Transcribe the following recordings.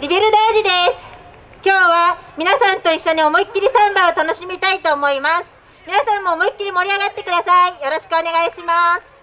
リベルダージです。今日は皆さんと一緒に思いっきりサンバを楽しみたいと思います。皆さんも思いっきり盛り上がってください。よろしくお願いします。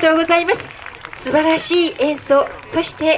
がとうございます。素晴らしい演奏そして